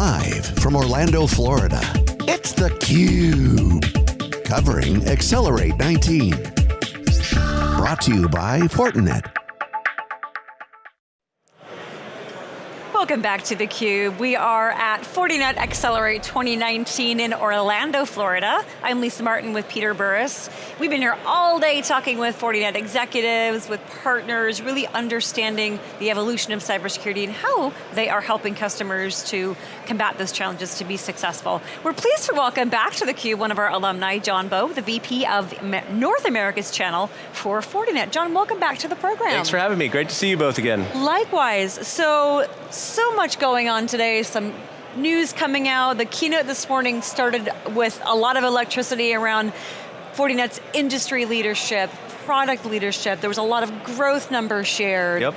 Live from Orlando, Florida, it's theCUBE. Covering Accelerate 19. Brought to you by Fortinet. Welcome back to theCUBE. We are at Fortinet Accelerate 2019 in Orlando, Florida. I'm Lisa Martin with Peter Burris. We've been here all day talking with Fortinet executives, with partners, really understanding the evolution of cybersecurity and how they are helping customers to combat those challenges to be successful. We're pleased to welcome back to theCUBE one of our alumni, John Bowe, the VP of North America's channel for Fortinet. John, welcome back to the program. Thanks for having me, great to see you both again. Likewise, so so much going on today, some news coming out. The keynote this morning started with a lot of electricity around Fortinet's industry leadership, product leadership. There was a lot of growth numbers shared. Yep.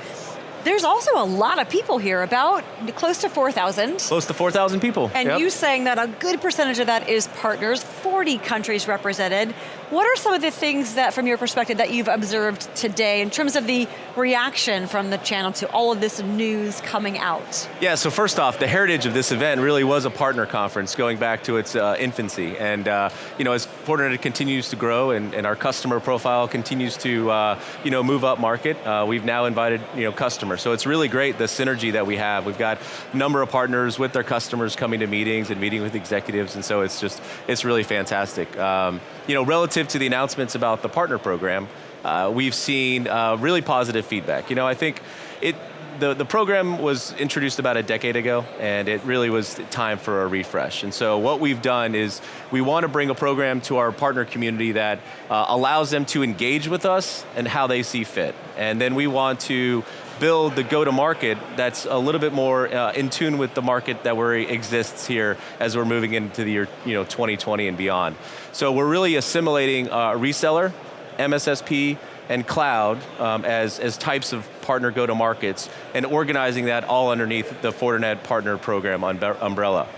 There's also a lot of people here, about close to 4,000. Close to 4,000 people. And yep. you saying that a good percentage of that is partners, 40 countries represented. What are some of the things that, from your perspective, that you've observed today in terms of the reaction from the channel to all of this news coming out? Yeah, so first off, the heritage of this event really was a partner conference going back to its uh, infancy. And uh, you know, as Fortinet continues to grow and, and our customer profile continues to uh, you know, move up market, uh, we've now invited you know, customers. So it's really great, the synergy that we have. We've got a number of partners with their customers coming to meetings and meeting with executives, and so it's just, it's really fantastic. Um, you know, relative to the announcements about the partner program, uh, we've seen uh, really positive feedback. You know, I think it, the, the program was introduced about a decade ago and it really was time for a refresh. And so what we've done is we want to bring a program to our partner community that uh, allows them to engage with us and how they see fit. And then we want to build the go-to-market that's a little bit more uh, in tune with the market that we exists here as we're moving into the year you know, 2020 and beyond. So we're really assimilating a reseller, MSSP, and cloud um, as, as types of partner go-to-markets and organizing that all underneath the Fortinet Partner Program umbrella.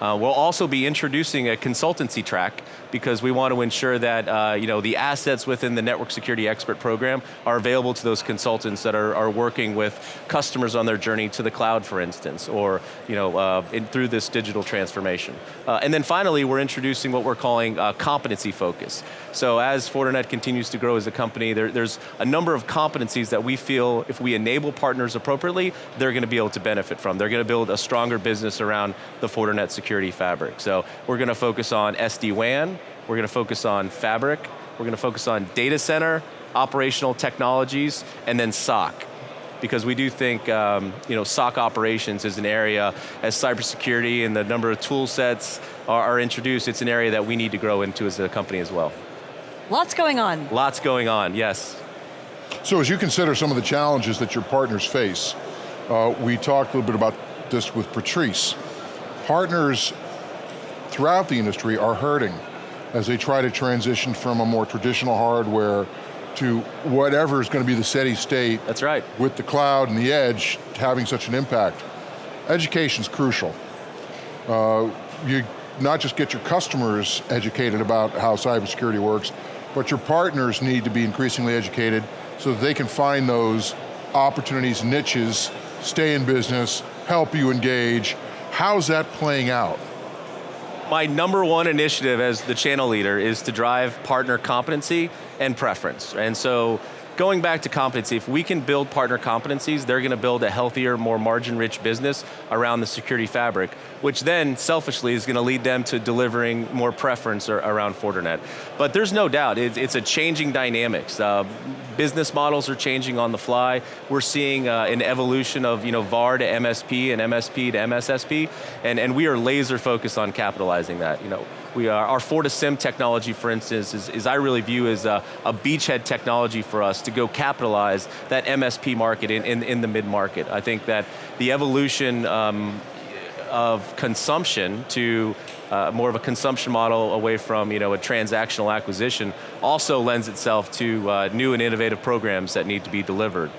Uh, we'll also be introducing a consultancy track because we want to ensure that uh, you know, the assets within the Network Security Expert Program are available to those consultants that are, are working with customers on their journey to the cloud, for instance, or you know, uh, in, through this digital transformation. Uh, and then finally, we're introducing what we're calling uh, competency focus. So as Fortinet continues to grow as a company, there, there's a number of competencies that we feel if we enable partners appropriately, they're going to be able to benefit from. They're going to build a stronger business around the Fortinet security fabric. So we're going to focus on SD-WAN, we're going to focus on fabric, we're going to focus on data center, operational technologies, and then SOC. Because we do think um, you know, SOC operations is an area, as cybersecurity and the number of tool sets are, are introduced, it's an area that we need to grow into as a company as well. Lots going on. Lots going on, yes. So as you consider some of the challenges that your partners face, uh, we talked a little bit about this with Patrice. Partners throughout the industry are hurting as they try to transition from a more traditional hardware to whatever is going to be the steady state. That's right. With the cloud and the edge having such an impact. Education's crucial. Uh, you not just get your customers educated about how cybersecurity works, but your partners need to be increasingly educated so that they can find those opportunities, niches, stay in business, help you engage. How's that playing out? my number one initiative as the channel leader is to drive partner competency and preference. And so going back to competency, if we can build partner competencies, they're going to build a healthier, more margin-rich business around the security fabric, which then, selfishly, is going to lead them to delivering more preference around Fortinet. But there's no doubt, it's a changing dynamics. Uh, business models are changing on the fly. We're seeing uh, an evolution of you know, VAR to MSP and MSP to MSSP, and, and we are laser focused on capitalizing that. You know, we are, our FortiSIEM technology, for instance, is, is I really view as a, a, beachhead technology for us to go capitalize that MSP market in, in, in the mid-market. I think that the evolution um, of consumption to uh, more of a consumption model away from you know, a transactional acquisition also lends itself to uh, new and innovative programs that need to be delivered.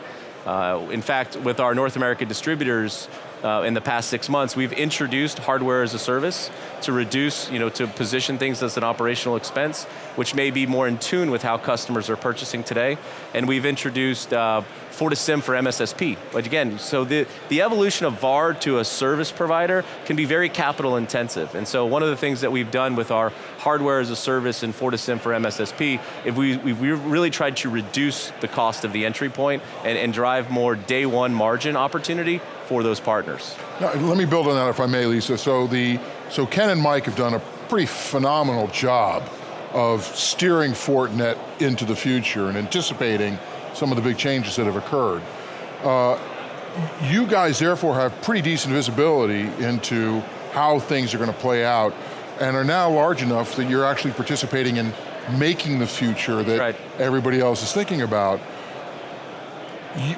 Uh, in fact, with our North American distributors, uh, in the past six months, we've introduced hardware as a service to reduce, you know, to position things as an operational expense, which may be more in tune with how customers are purchasing today. And we've introduced uh, FortiSIEM for MSSP. But again, so the, the evolution of VAR to a service provider can be very capital intensive. And so one of the things that we've done with our hardware as a service and FortiSIEM for MSSP, if we, we've really tried to reduce the cost of the entry point and, and drive more day one margin opportunity for those partners. Now, let me build on that if I may, Lisa. So, the, so Ken and Mike have done a pretty phenomenal job of steering Fortinet into the future and anticipating some of the big changes that have occurred. Uh, you guys therefore have pretty decent visibility into how things are going to play out and are now large enough that you're actually participating in making the future that right. everybody else is thinking about.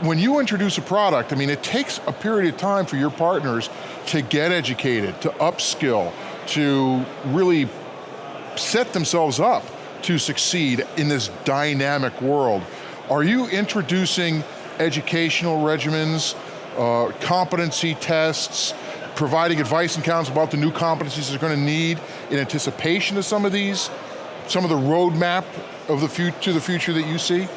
When you introduce a product, I mean, it takes a period of time for your partners to get educated, to upskill, to really set themselves up to succeed in this dynamic world. Are you introducing educational regimens, uh, competency tests, providing advice and counsel about the new competencies they're going to need in anticipation of some of these, some of the roadmap of the to the future that you see?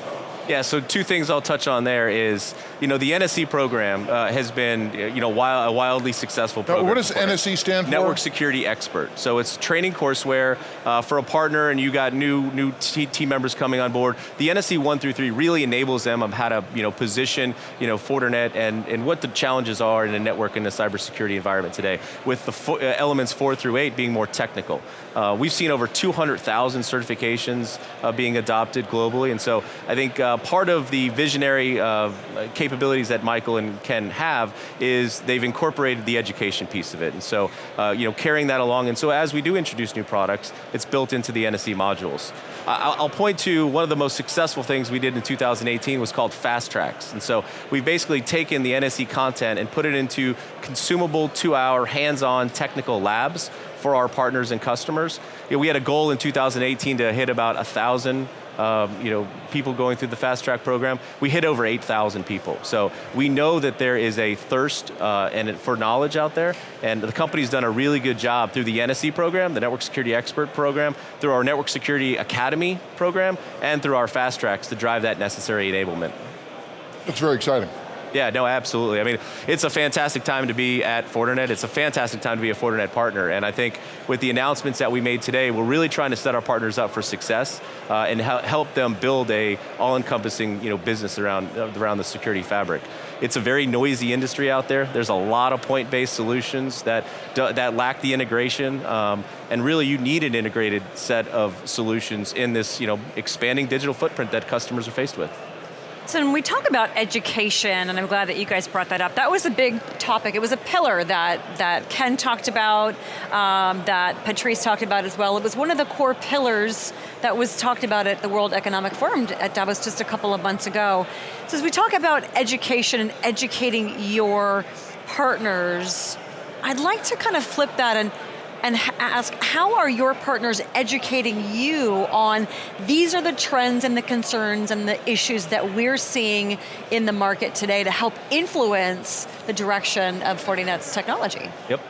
Yeah, so two things I'll touch on there is, you know, the NSE program uh, has been, you know, wild, a wildly successful program. Now, what does NSE stand for? Network Security Expert. So it's training courseware uh, for a partner and you got new new team members coming on board. The NSE 1 through 3 really enables them of how to, you know, position, you know, Fortinet and, and what the challenges are in a network in a cybersecurity environment today, with the fo uh, elements 4 through 8 being more technical. Uh, we've seen over 200,000 certifications uh, being adopted globally, and so I think uh, part of the visionary uh, capabilities that Michael and Ken have is they've incorporated the education piece of it, and so uh, you know carrying that along. And so as we do introduce new products, it's built into the NSE modules. I'll point to one of the most successful things we did in 2018 was called Fast Tracks. And so we've basically taken the NSE content and put it into consumable two-hour hands-on technical labs for our partners and customers. You know, we had a goal in 2018 to hit about a thousand um, you know, people going through the fast track program, we hit over 8,000 people. So we know that there is a thirst uh, and for knowledge out there, and the company's done a really good job through the NSE program, the Network Security Expert program, through our Network Security Academy program, and through our fast tracks to drive that necessary enablement. That's very exciting. Yeah, no, absolutely. I mean, it's a fantastic time to be at Fortinet. It's a fantastic time to be a Fortinet partner. And I think with the announcements that we made today, we're really trying to set our partners up for success uh, and help them build a all-encompassing you know, business around, uh, around the security fabric. It's a very noisy industry out there. There's a lot of point-based solutions that, that lack the integration. Um, and really you need an integrated set of solutions in this you know, expanding digital footprint that customers are faced with. So when we talk about education, and I'm glad that you guys brought that up, that was a big topic. It was a pillar that, that Ken talked about, um, that Patrice talked about as well. It was one of the core pillars that was talked about at the World Economic Forum at Davos just a couple of months ago. So as we talk about education and educating your partners, I'd like to kind of flip that and and ask how are your partners educating you on these are the trends and the concerns and the issues that we're seeing in the market today to help influence the direction of Fortinet's technology? Yep.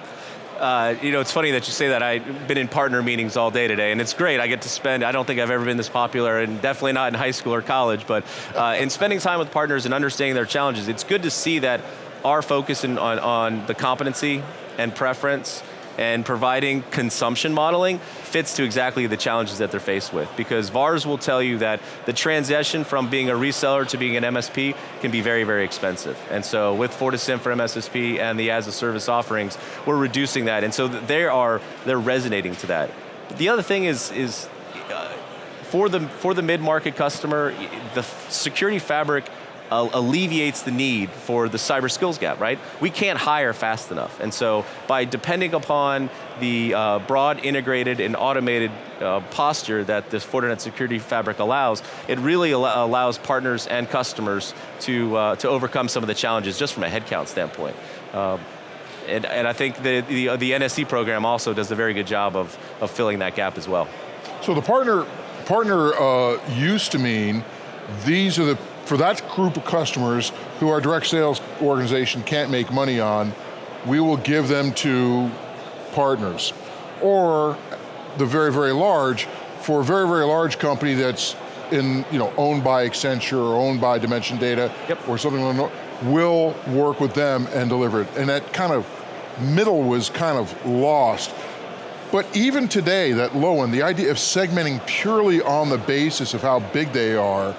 Uh, you know, it's funny that you say that. I've been in partner meetings all day today, and it's great. I get to spend, I don't think I've ever been this popular, and definitely not in high school or college, but uh, in spending time with partners and understanding their challenges, it's good to see that our focus in, on, on the competency and preference and providing consumption modeling fits to exactly the challenges that they're faced with because VARs will tell you that the transition from being a reseller to being an MSP can be very, very expensive. And so with FortiSIEM for MSSP and the as a service offerings, we're reducing that. And so they are, they're resonating to that. The other thing is, is uh, for the, for the mid-market customer, the security fabric alleviates the need for the cyber skills gap, right? We can't hire fast enough. And so by depending upon the uh, broad integrated and automated uh, posture that this Fortinet security fabric allows, it really al allows partners and customers to, uh, to overcome some of the challenges just from a headcount standpoint. Um, and, and, I think the, the, the, NSE program also does a very good job of, of filling that gap as well. So the partner, partner uh, used to mean these are the for that group of customers who our direct sales organization can't make money on, we will give them to partners. Or the very, very large, for a very, very large company that's in, you know, owned by Accenture or owned by Dimension Data yep. or something like that, will work with them and deliver it. And that kind of middle was kind of lost. But even today, that low end, the idea of segmenting purely on the basis of how big they are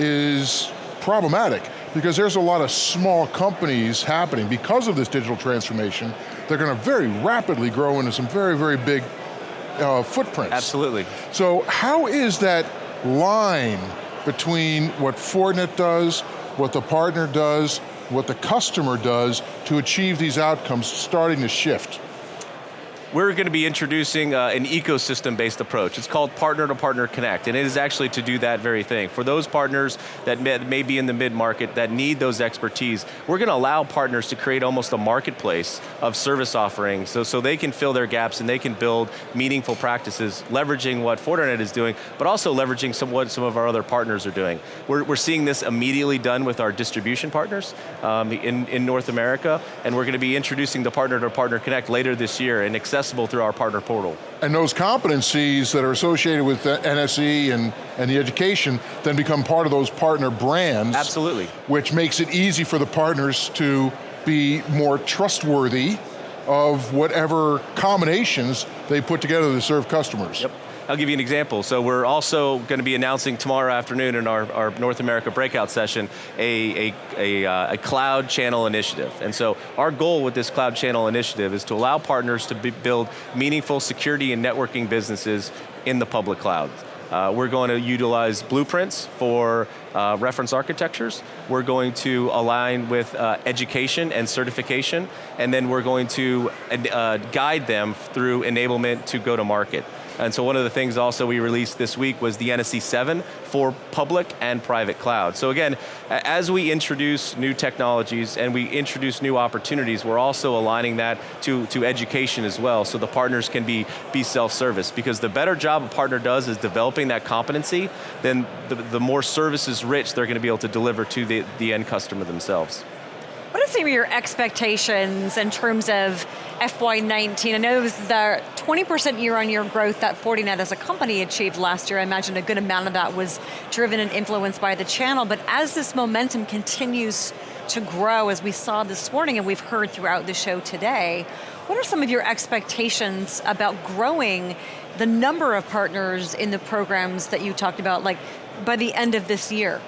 is problematic because there's a lot of small companies happening because of this digital transformation. They're going to very rapidly grow into some very, very big uh, footprints. Absolutely. So how is that line between what Fortinet does, what the partner does, what the customer does to achieve these outcomes starting to shift? We're going to be introducing uh, an ecosystem-based approach. It's called Partner to Partner Connect, and it is actually to do that very thing. For those partners that may, may be in the mid-market that need those expertise, we're going to allow partners to create almost a marketplace of service offerings so, so they can fill their gaps and they can build meaningful practices, leveraging what Fortinet is doing, but also leveraging some, what some of our other partners are doing. We're, we're seeing this immediately done with our distribution partners um, in, in North America, and we're going to be introducing the Partner to Partner Connect later this year and accessible through our partner portal. And those competencies that are associated with NSE and, and the education then become part of those partner brands. Absolutely. Which makes it easy for the partners to be more trustworthy of whatever combinations they put together to serve customers. Yep. I'll give you an example. So we're also going to be announcing tomorrow afternoon in our, our North America breakout session a, a, a, uh, a, cloud channel initiative. And so our goal with this cloud channel initiative is to allow partners to build meaningful security and networking businesses in the public cloud. Uh, we're going to utilize blueprints for uh, reference architectures. We're going to align with uh, education and certification, and then we're going to uh, guide them through enablement to go to market. And so one of the things also we released this week was the NSE 7 for public and private cloud. So again, as we introduce new technologies and we introduce new opportunities, we're also aligning that to, to education as well, so the partners can be, be self-service. Because the better job a partner does is developing that competency, then the, the more services rich they're going to be able to deliver to the, the end customer themselves. What are some of your expectations in terms of FY19? I know it was the 20% year-on-year growth that Fortinet as a company achieved last year. I imagine a good amount of that was driven and influenced by the channel, but as this momentum continues to grow, as we saw this morning and we've heard throughout the show today, what are some of your expectations about growing the number of partners in the programs that you talked about, like by the end of this year?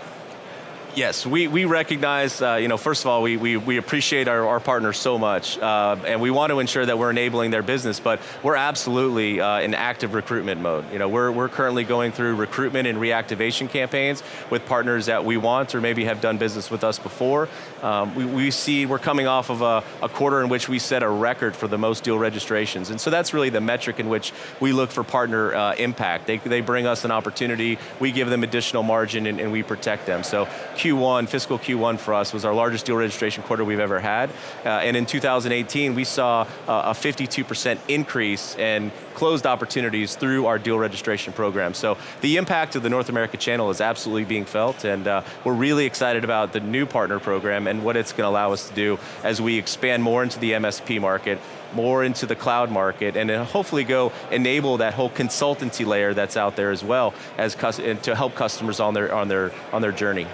Yes, we, we recognize, uh, you know, first of all, we, we, we appreciate our, our partners so much, uh, and we want to ensure that we're enabling their business, but we're absolutely uh, in active recruitment mode. You know, we're, we're currently going through recruitment and reactivation campaigns with partners that we want or maybe have done business with us before. Um, we, we see, we're coming off of a, a quarter in which we set a record for the most deal registrations, and so that's really the metric in which we look for partner uh, impact. They, they bring us an opportunity, we give them additional margin, and, and we protect them. So Q1, fiscal Q1 for us was our largest deal registration quarter we've ever had. Uh, and in 2018, we saw uh, a 52% increase in closed opportunities through our deal registration program. So the impact of the North America channel is absolutely being felt and uh, we're really excited about the new partner program and what it's going to allow us to do as we expand more into the MSP market, more into the cloud market, and hopefully go enable that whole consultancy layer that's out there as well as to help customers on their, on their, on their journey.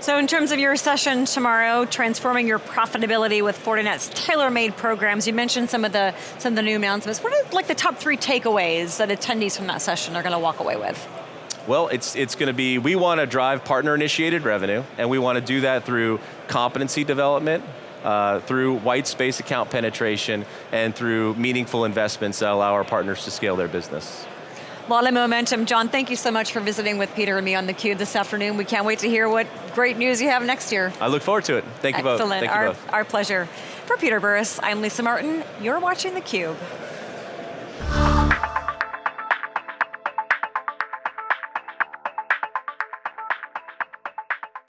So in terms of your session tomorrow, transforming your profitability with Fortinet's tailor-made programs, you mentioned some of the some of the new announcements. What are like the top three takeaways that attendees from that session are going to walk away with? Well, it's, it's going to be, we want to drive partner-initiated revenue, and we want to do that through competency development, uh, through white space account penetration, and through meaningful investments that allow our partners to scale their business. A lot of momentum. John, thank you so much for visiting with Peter and me on theCUBE this afternoon. We can't wait to hear what great news you have next year. I look forward to it. Thank you Excellent. both. Thank our, both. Our pleasure. For Peter Burris, I'm Lisa Martin. You're watching theCUBE.